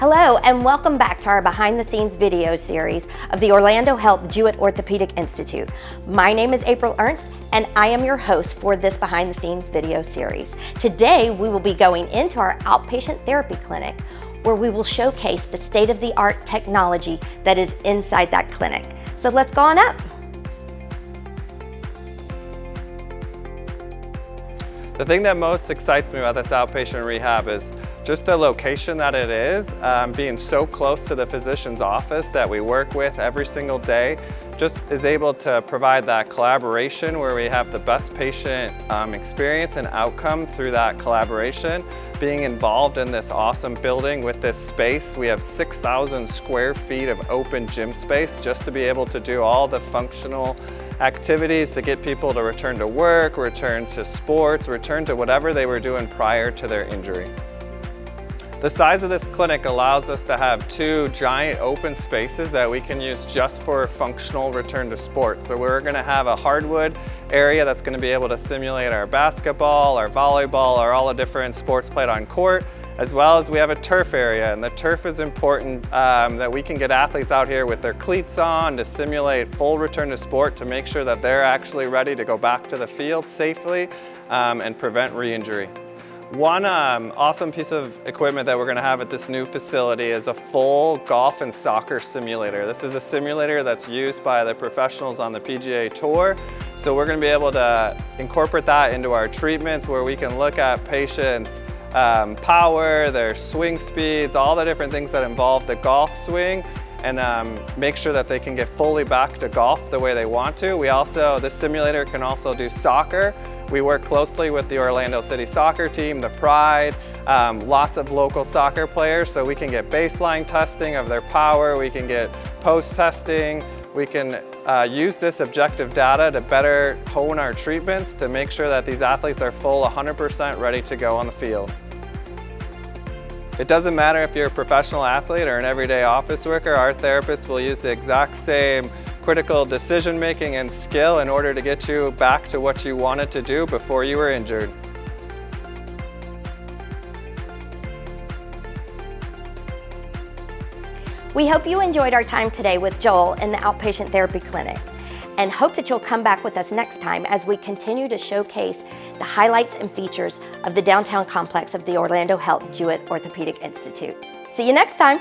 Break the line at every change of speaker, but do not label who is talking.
Hello and welcome back to our behind the scenes video series of the Orlando Health Jewett Orthopedic Institute. My name is April Ernst and I am your host for this behind the scenes video series. Today we will be going into our outpatient therapy clinic where we will showcase the state of the art technology that is inside that clinic. So let's go on up.
The thing that most excites me about this outpatient rehab is just the location that it is, um, being so close to the physician's office that we work with every single day, just is able to provide that collaboration where we have the best patient um, experience and outcome through that collaboration. Being involved in this awesome building with this space, we have 6,000 square feet of open gym space just to be able to do all the functional activities to get people to return to work, return to sports, return to whatever they were doing prior to their injury. The size of this clinic allows us to have two giant open spaces that we can use just for functional return to sport. So we're gonna have a hardwood area that's gonna be able to simulate our basketball, our volleyball, or all the different sports played on court as well as we have a turf area and the turf is important um, that we can get athletes out here with their cleats on to simulate full return to sport to make sure that they're actually ready to go back to the field safely um, and prevent re-injury. One um, awesome piece of equipment that we're gonna have at this new facility is a full golf and soccer simulator. This is a simulator that's used by the professionals on the PGA Tour. So we're gonna be able to incorporate that into our treatments where we can look at patients um, power, their swing speeds, all the different things that involve the golf swing and um, make sure that they can get fully back to golf the way they want to. We also, this simulator can also do soccer. We work closely with the Orlando City soccer team, the Pride, um, lots of local soccer players so we can get baseline testing of their power, we can get post testing, we can uh, use this objective data to better hone our treatments to make sure that these athletes are full 100% ready to go on the field. It doesn't matter if you're a professional athlete or an everyday office worker, our therapists will use the exact same critical decision making and skill in order to get you back to what you wanted to do before you were injured.
We hope you enjoyed our time today with Joel in the Outpatient Therapy Clinic and hope that you'll come back with us next time as we continue to showcase the highlights and features of the downtown complex of the Orlando Health Jewett Orthopedic Institute. See you next time.